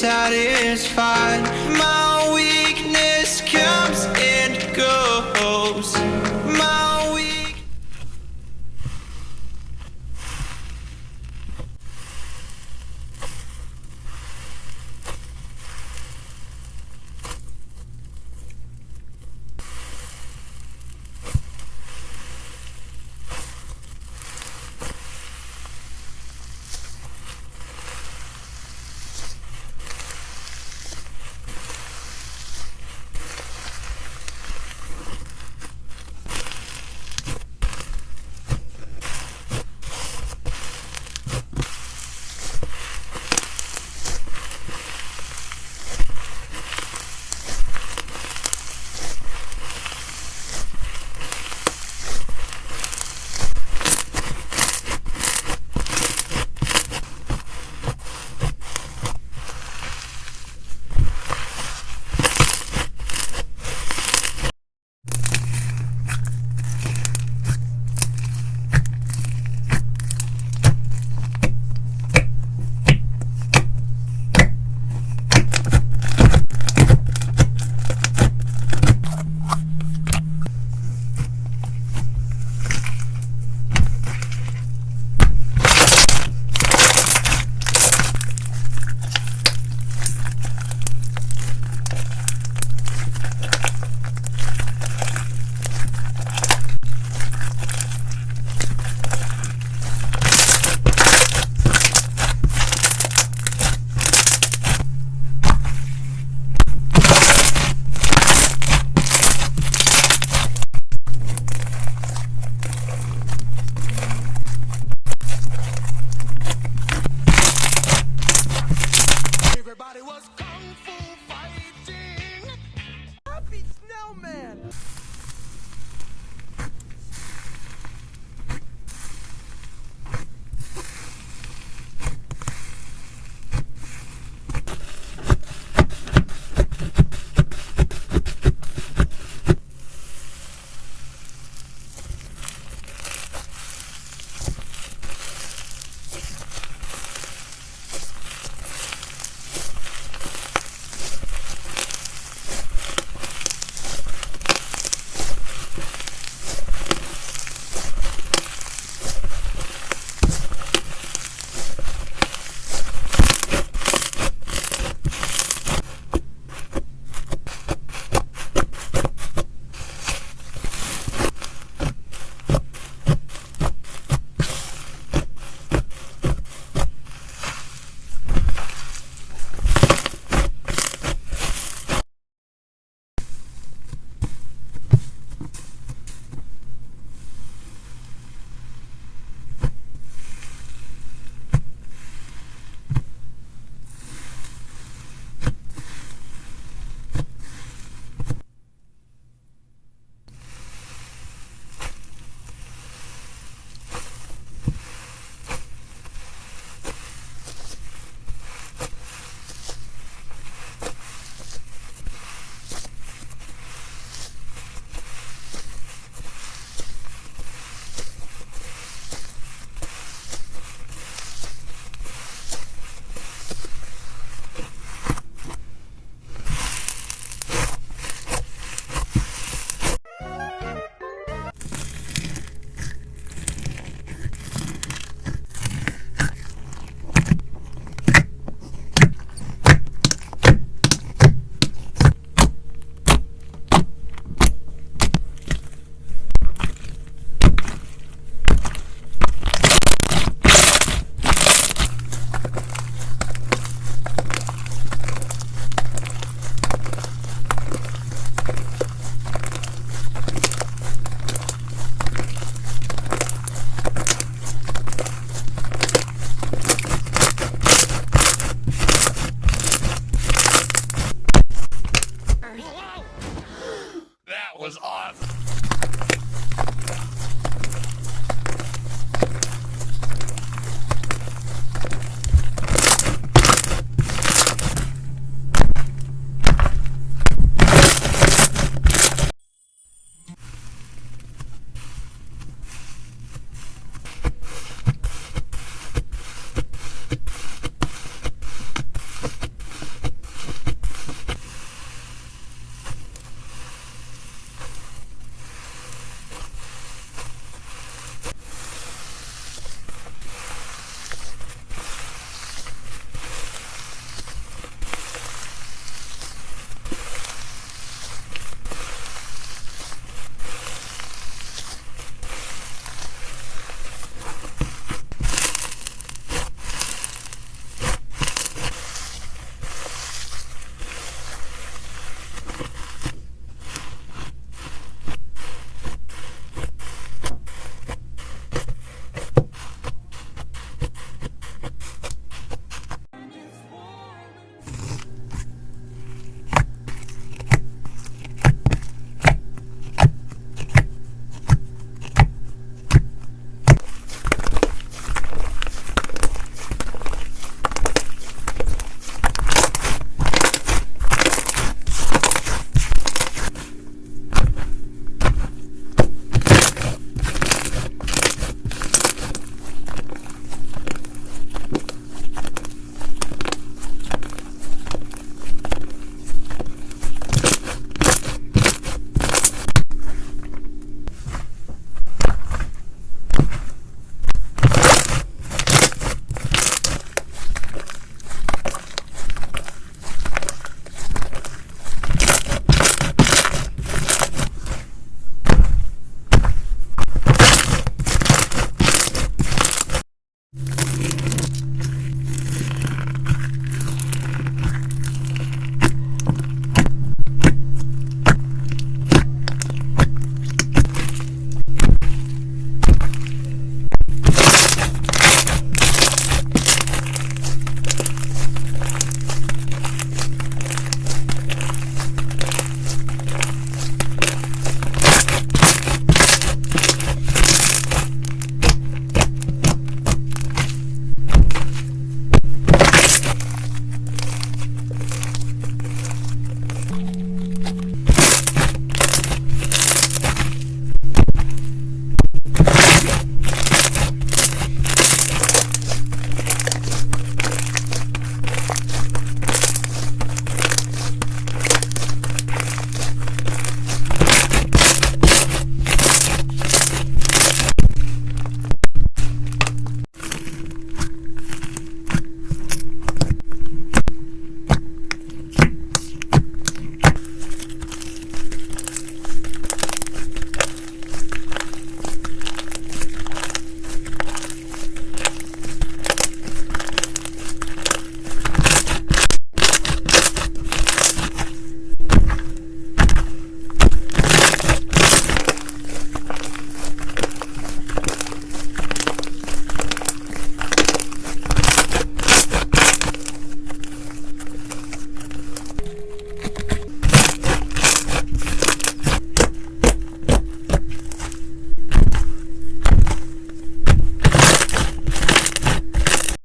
satisfied favorite.